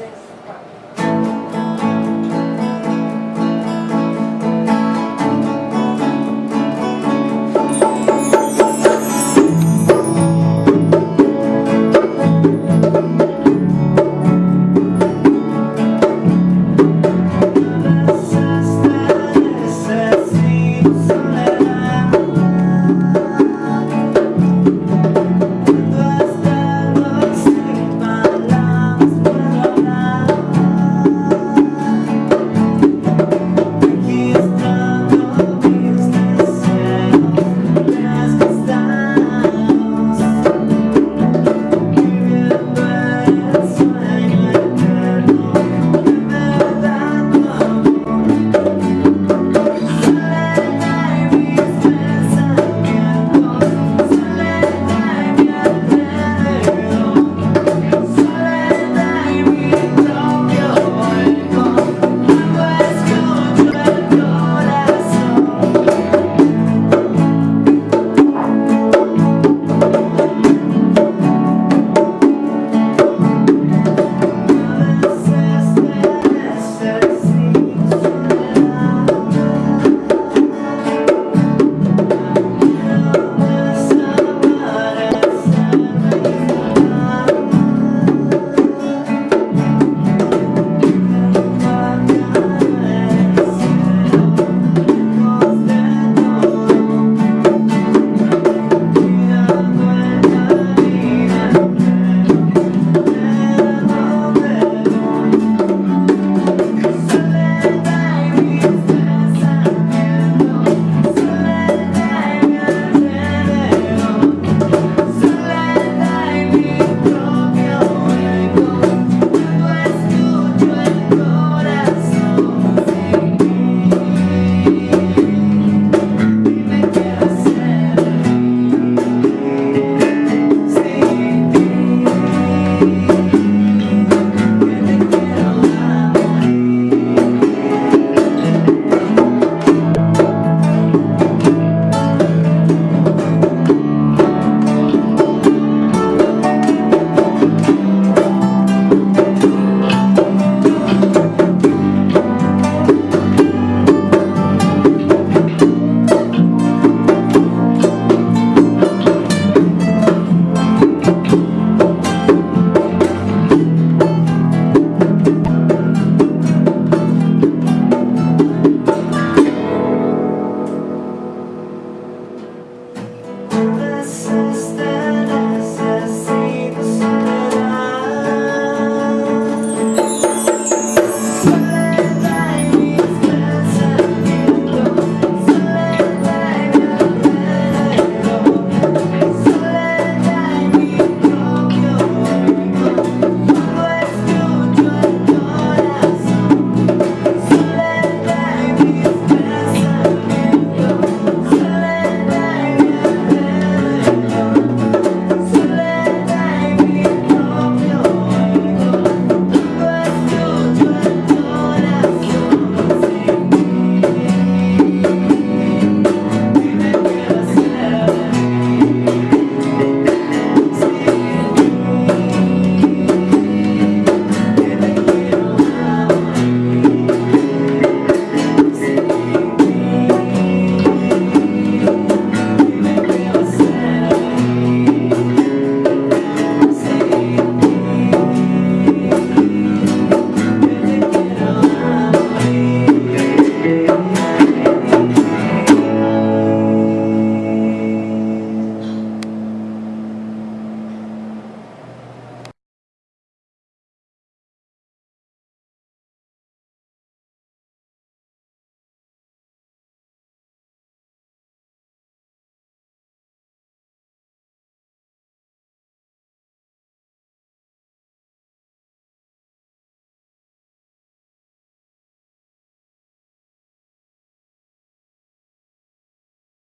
Gracias.